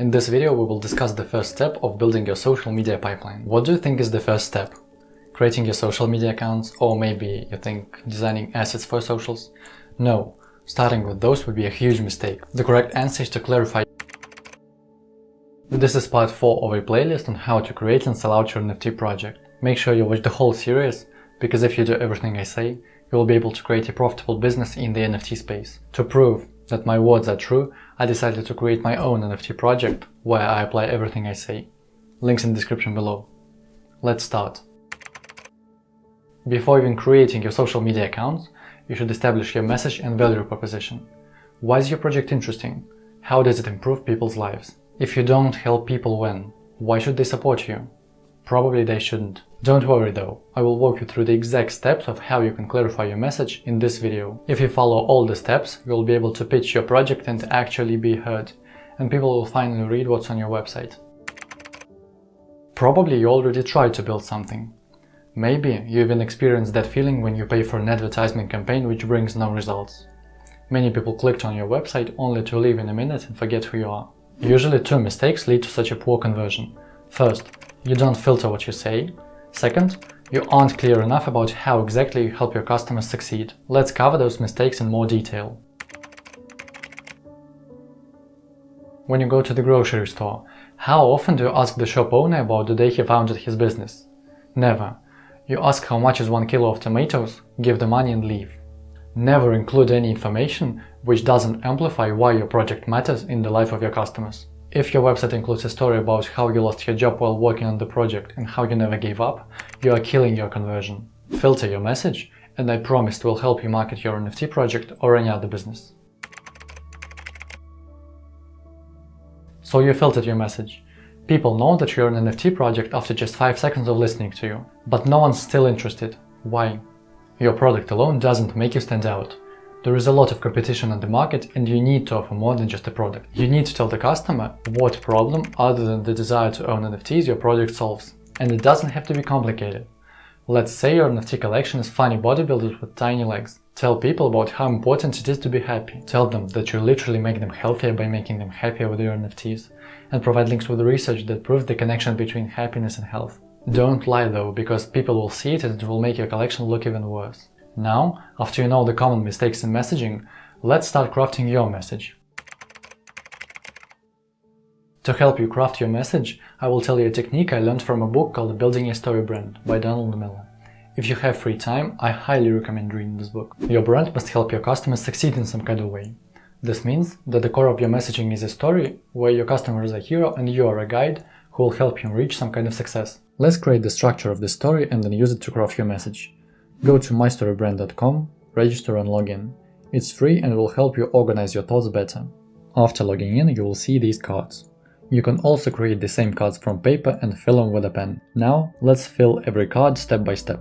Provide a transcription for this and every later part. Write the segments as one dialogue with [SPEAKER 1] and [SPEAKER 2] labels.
[SPEAKER 1] In this video we will discuss the first step of building your social media pipeline. What do you think is the first step? Creating your social media accounts or maybe you think designing assets for socials? No, starting with those would be a huge mistake. The correct answer is to clarify this is part 4 of a playlist on how to create and sell out your NFT project. Make sure you watch the whole series, because if you do everything I say, you will be able to create a profitable business in the NFT space. To prove that my words are true, I decided to create my own NFT project where I apply everything I say. Links in the description below. Let's start. Before even creating your social media accounts, you should establish your message and value proposition. Why is your project interesting? How does it improve people's lives? If you don't help people when, why should they support you? Probably they shouldn't. Don't worry though, I will walk you through the exact steps of how you can clarify your message in this video. If you follow all the steps, you'll be able to pitch your project and actually be heard, and people will finally read what's on your website. Probably you already tried to build something. Maybe you even experienced that feeling when you pay for an advertisement campaign which brings no results. Many people clicked on your website only to leave in a minute and forget who you are. Usually two mistakes lead to such a poor conversion. First, you don't filter what you say. Second, you aren't clear enough about how exactly you help your customers succeed. Let's cover those mistakes in more detail. When you go to the grocery store, how often do you ask the shop owner about the day he founded his business? Never. You ask how much is one kilo of tomatoes, give the money and leave. Never include any information which doesn't amplify why your project matters in the life of your customers. If your website includes a story about how you lost your job while working on the project and how you never gave up, you are killing your conversion. Filter your message and I promise it will help you market your NFT project or any other business. So you filtered your message. People know that you're an NFT project after just 5 seconds of listening to you, but no one's still interested. Why? Your product alone doesn't make you stand out. There is a lot of competition on the market and you need to offer more than just a product. You need to tell the customer what problem other than the desire to own NFTs your product solves. And it doesn't have to be complicated. Let's say your NFT collection is funny bodybuilders with tiny legs. Tell people about how important it is to be happy. Tell them that you literally make them healthier by making them happier with your NFTs. And provide links with research that proves the connection between happiness and health. Don't lie though, because people will see it and it will make your collection look even worse. Now, after you know the common mistakes in messaging, let's start crafting your message. To help you craft your message, I will tell you a technique I learned from a book called Building a Story Brand by Donald Miller. If you have free time, I highly recommend reading this book. Your brand must help your customers succeed in some kind of way. This means that the core of your messaging is a story where your customer is a hero and you are a guide who will help him reach some kind of success. Let's create the structure of the story and then use it to craft your message. Go to mystorybrand.com, register and log in. It's free and will help you organize your thoughts better. After logging in, you will see these cards. You can also create the same cards from paper and fill them with a pen. Now, let's fill every card step by step.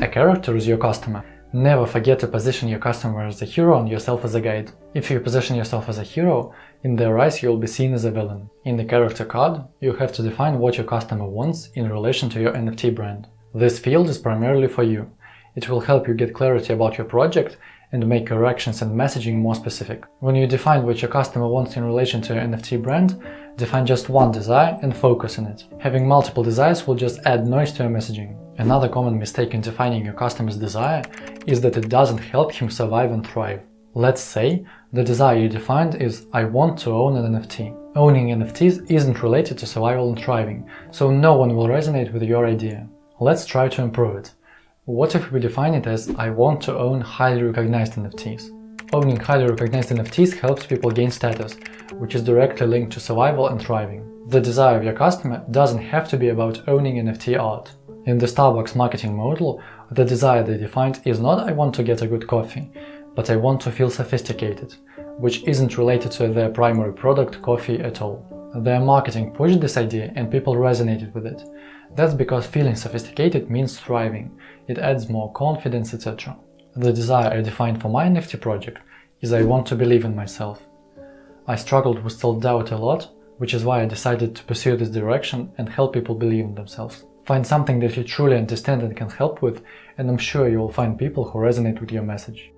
[SPEAKER 1] A character is your customer. Never forget to position your customer as a hero and yourself as a guide. If you position yourself as a hero, in their eyes you'll be seen as a villain. In the character card, you have to define what your customer wants in relation to your NFT brand. This field is primarily for you. It will help you get clarity about your project and make your actions and messaging more specific. When you define what your customer wants in relation to your NFT brand, define just one desire and focus on it. Having multiple desires will just add noise to your messaging. Another common mistake in defining your customer's desire is that it doesn't help him survive and thrive. Let's say the desire you defined is I want to own an NFT. Owning NFTs isn't related to survival and thriving, so no one will resonate with your idea. Let's try to improve it. What if we define it as I want to own highly recognized NFTs? Owning highly recognized NFTs helps people gain status, which is directly linked to survival and thriving. The desire of your customer doesn't have to be about owning NFT art. In the Starbucks marketing model, the desire they defined is not I want to get a good coffee, but I want to feel sophisticated, which isn't related to their primary product, coffee, at all. Their marketing pushed this idea and people resonated with it. That's because feeling sophisticated means thriving, it adds more confidence, etc. The desire I defined for my NFT project is I want to believe in myself. I struggled with self-doubt a lot, which is why I decided to pursue this direction and help people believe in themselves. Find something that you truly understand and can help with, and I'm sure you will find people who resonate with your message.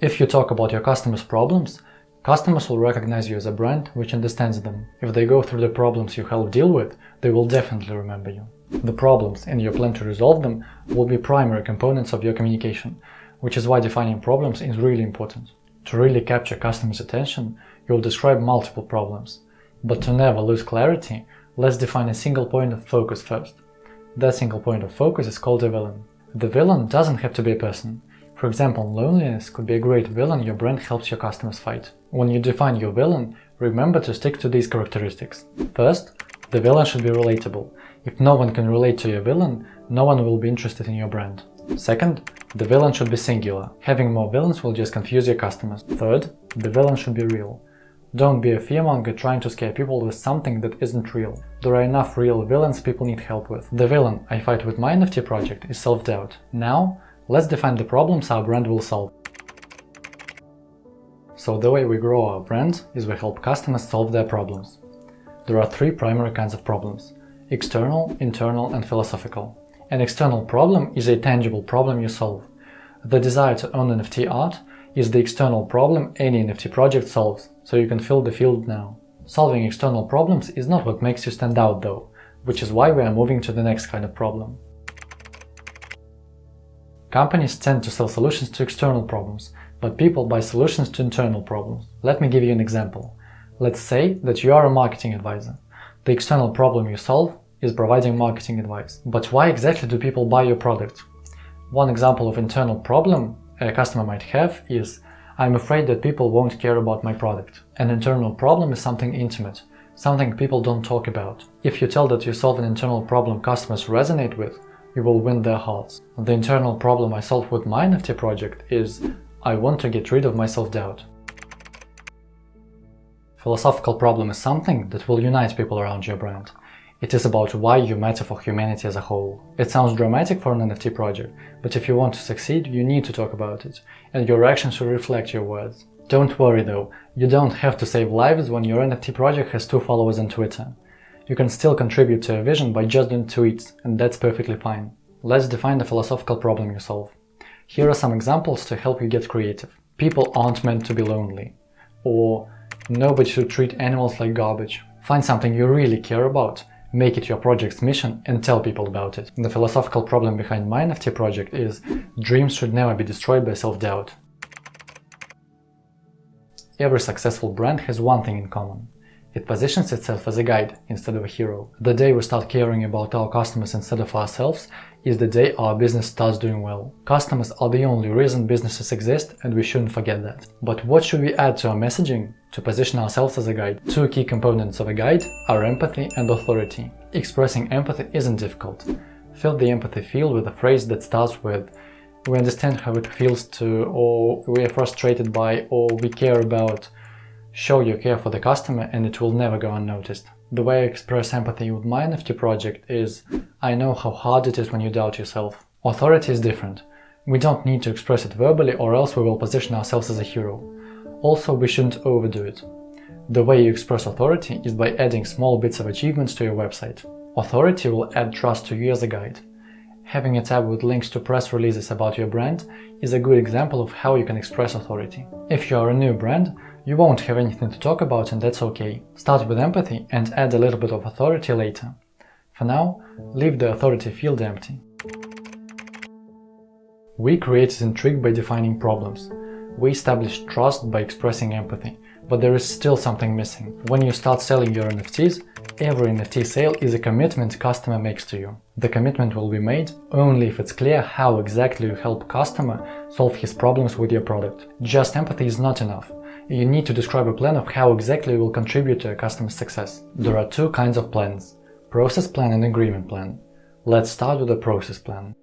[SPEAKER 1] If you talk about your customers' problems, Customers will recognize you as a brand which understands them. If they go through the problems you help deal with, they will definitely remember you. The problems and your plan to resolve them will be primary components of your communication, which is why defining problems is really important. To really capture customers' attention, you'll describe multiple problems. But to never lose clarity, let's define a single point of focus first. That single point of focus is called a villain. The villain doesn't have to be a person. For example, loneliness could be a great villain your brand helps your customers fight. When you define your villain, remember to stick to these characteristics. First, the villain should be relatable. If no one can relate to your villain, no one will be interested in your brand. Second, the villain should be singular. Having more villains will just confuse your customers. Third, the villain should be real. Don't be a fearmonger trying to scare people with something that isn't real. There are enough real villains people need help with. The villain I fight with my NFT project is self-doubt. Now, Let's define the problems our brand will solve. So the way we grow our brand is we help customers solve their problems. There are three primary kinds of problems – external, internal and philosophical. An external problem is a tangible problem you solve. The desire to own NFT art is the external problem any NFT project solves, so you can fill the field now. Solving external problems is not what makes you stand out though, which is why we are moving to the next kind of problem. Companies tend to sell solutions to external problems, but people buy solutions to internal problems. Let me give you an example. Let's say that you are a marketing advisor. The external problem you solve is providing marketing advice. But why exactly do people buy your product? One example of internal problem a customer might have is I'm afraid that people won't care about my product. An internal problem is something intimate, something people don't talk about. If you tell that you solve an internal problem customers resonate with, you will win their hearts. The internal problem I solve with my NFT project is I want to get rid of my self-doubt. Philosophical problem is something that will unite people around your brand. It is about why you matter for humanity as a whole. It sounds dramatic for an NFT project, but if you want to succeed, you need to talk about it, and your actions should reflect your words. Don't worry though, you don't have to save lives when your NFT project has two followers on Twitter. You can still contribute to a vision by just doing tweets, and that's perfectly fine. Let's define the philosophical problem you solve. Here are some examples to help you get creative. People aren't meant to be lonely. Or nobody should treat animals like garbage. Find something you really care about, make it your project's mission and tell people about it. The philosophical problem behind my NFT project is dreams should never be destroyed by self-doubt. Every successful brand has one thing in common. It positions itself as a guide instead of a hero. The day we start caring about our customers instead of ourselves is the day our business starts doing well. Customers are the only reason businesses exist and we shouldn't forget that. But what should we add to our messaging to position ourselves as a guide? Two key components of a guide are empathy and authority. Expressing empathy isn't difficult. Fill the empathy field with a phrase that starts with we understand how it feels to, or we are frustrated by, or we care about, Show your care for the customer and it will never go unnoticed. The way I express empathy with my NFT project is I know how hard it is when you doubt yourself. Authority is different. We don't need to express it verbally or else we will position ourselves as a hero. Also, we shouldn't overdo it. The way you express authority is by adding small bits of achievements to your website. Authority will add trust to you as a guide. Having a tab with links to press releases about your brand is a good example of how you can express authority. If you are a new brand, you won't have anything to talk about and that's okay. Start with empathy and add a little bit of authority later. For now, leave the authority field empty. We created intrigue by defining problems. We established trust by expressing empathy, but there is still something missing. When you start selling your NFTs, every NFT sale is a commitment customer makes to you. The commitment will be made only if it's clear how exactly you help customer solve his problems with your product. Just empathy is not enough you need to describe a plan of how exactly you will contribute to a customer's success. There are two kinds of plans – process plan and agreement plan. Let's start with the process plan.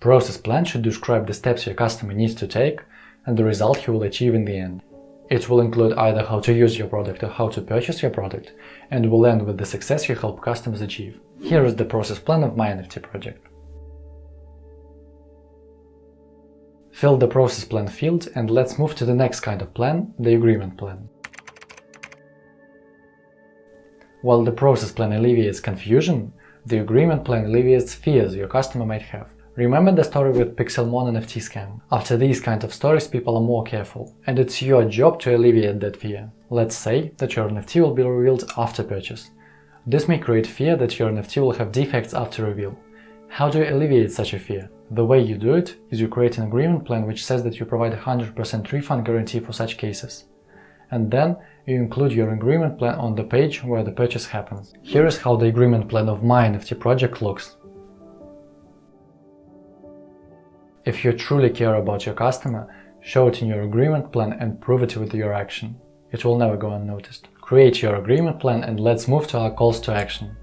[SPEAKER 1] Process plan should describe the steps your customer needs to take and the result he will achieve in the end. It will include either how to use your product or how to purchase your product, and will end with the success you help customers achieve. Here is the process plan of my NFT project. Fill the process plan field and let's move to the next kind of plan, the agreement plan. While the process plan alleviates confusion, the agreement plan alleviates fears your customer might have. Remember the story with Pixelmon NFT scam? After these kind of stories people are more careful, and it's your job to alleviate that fear. Let's say that your NFT will be revealed after purchase. This may create fear that your NFT will have defects after reveal. How do you alleviate such a fear? The way you do it is you create an agreement plan which says that you provide a 100% refund guarantee for such cases. And then you include your agreement plan on the page where the purchase happens. Here is how the agreement plan of my NFT project looks. If you truly care about your customer, show it in your agreement plan and prove it with your action. It will never go unnoticed. Create your agreement plan and let's move to our calls to action.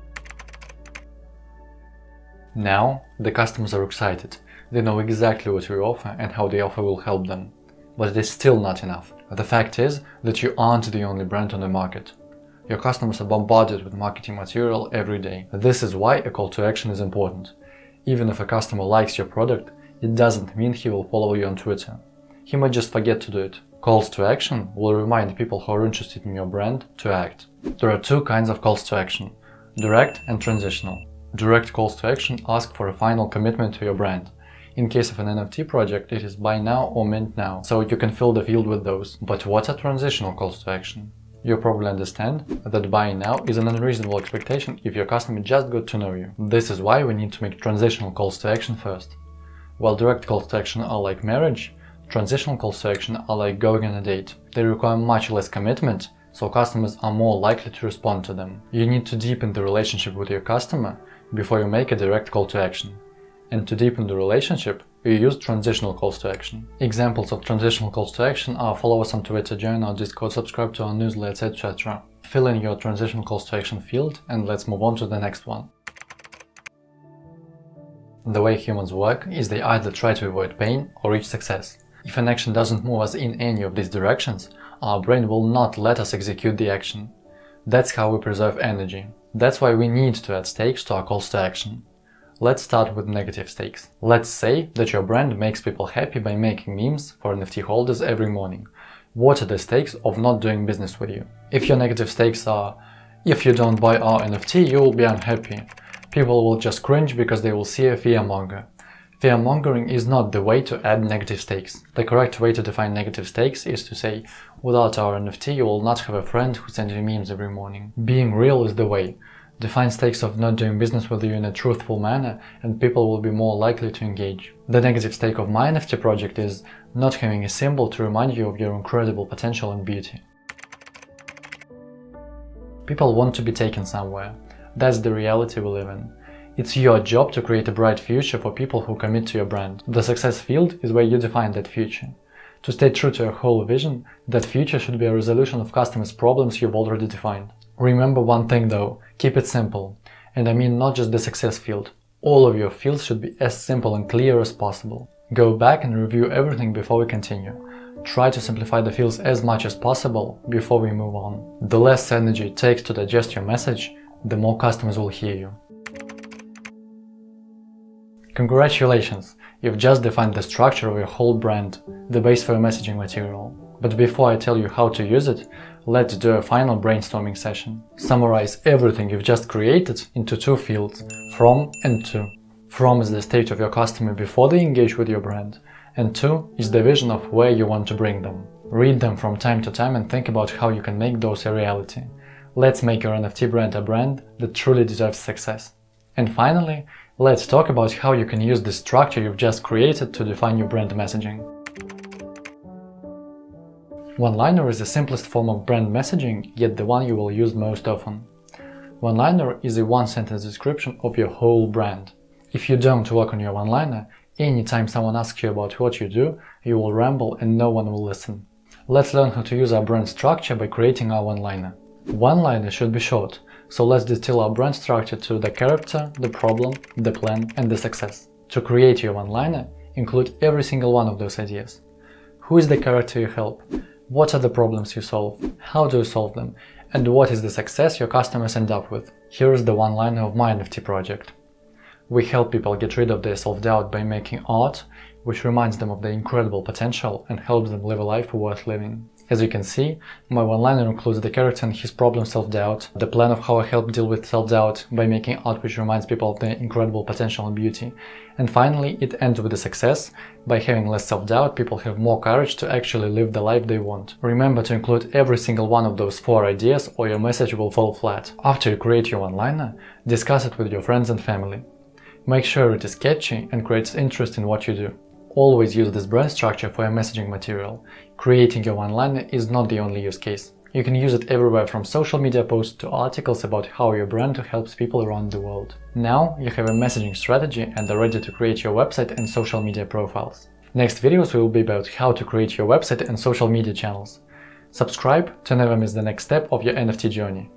[SPEAKER 1] Now, the customers are excited. They know exactly what you offer and how the offer will help them. But it is still not enough. The fact is that you aren't the only brand on the market. Your customers are bombarded with marketing material every day. This is why a call to action is important. Even if a customer likes your product, it doesn't mean he will follow you on Twitter. He might just forget to do it. Calls to action will remind people who are interested in your brand to act. There are two kinds of calls to action, direct and transitional. Direct calls to action ask for a final commitment to your brand. In case of an NFT project, it is buy now or mint now, so you can fill the field with those. But what are transitional calls to action? You probably understand that buying now is an unreasonable expectation if your customer just got to know you. This is why we need to make transitional calls to action first. While direct calls to action are like marriage, transitional calls to action are like going on a date. They require much less commitment, so customers are more likely to respond to them. You need to deepen the relationship with your customer before you make a direct call to action. And to deepen the relationship, you use transitional calls to action. Examples of transitional calls to action are follow us on Twitter, join our Discord, subscribe to our newsletter, etc. Fill in your transitional calls to action field and let's move on to the next one. The way humans work is they either try to avoid pain or reach success. If an action doesn't move us in any of these directions, our brain will not let us execute the action. That's how we preserve energy. That's why we need to add stakes to our calls to action. Let's start with negative stakes. Let's say that your brand makes people happy by making memes for NFT holders every morning. What are the stakes of not doing business with you? If your negative stakes are, if you don't buy our NFT, you will be unhappy, people will just cringe because they will see a fearmonger. Fearmongering is not the way to add negative stakes. The correct way to define negative stakes is to say, without our NFT you will not have a friend who sends you memes every morning. Being real is the way. Define stakes of not doing business with you in a truthful manner and people will be more likely to engage. The negative stake of my NFT project is not having a symbol to remind you of your incredible potential and beauty. People want to be taken somewhere. That's the reality we live in. It's your job to create a bright future for people who commit to your brand. The success field is where you define that future. To stay true to your whole vision, that future should be a resolution of customers' problems you've already defined. Remember one thing though, keep it simple. And I mean not just the success field. All of your fields should be as simple and clear as possible. Go back and review everything before we continue. Try to simplify the fields as much as possible before we move on. The less energy it takes to digest your message, the more customers will hear you. Congratulations! You've just defined the structure of your whole brand, the base for your messaging material. But before I tell you how to use it, let's do a final brainstorming session. Summarize everything you've just created into two fields, from and to. From is the state of your customer before they engage with your brand, and to is the vision of where you want to bring them. Read them from time to time and think about how you can make those a reality. Let's make your NFT brand a brand that truly deserves success. And finally, let's talk about how you can use the structure you've just created to define your brand messaging. One-liner is the simplest form of brand messaging, yet the one you will use most often. One-liner is a one-sentence description of your whole brand. If you don't work on your one-liner, anytime someone asks you about what you do, you will ramble and no one will listen. Let's learn how to use our brand structure by creating our one-liner. One-liner should be short, so let's distill our brand structure to the character, the problem, the plan and the success. To create your one-liner, include every single one of those ideas. Who is the character you help? What are the problems you solve? How do you solve them? And what is the success your customers end up with? Here is the one-liner of my NFT project. We help people get rid of their self-doubt by making art, which reminds them of their incredible potential and helps them live a life worth living. As you can see, my one-liner includes the character and his problem self-doubt, the plan of how I help deal with self-doubt by making art which reminds people of their incredible potential and beauty. And finally, it ends with a success. By having less self-doubt, people have more courage to actually live the life they want. Remember to include every single one of those four ideas or your message will fall flat. After you create your one-liner, discuss it with your friends and family. Make sure it is catchy and creates interest in what you do. Always use this brand structure for your messaging material. Creating your one-liner is not the only use case. You can use it everywhere from social media posts to articles about how your brand helps people around the world. Now you have a messaging strategy and are ready to create your website and social media profiles. Next videos will be about how to create your website and social media channels. Subscribe to never miss the next step of your NFT journey.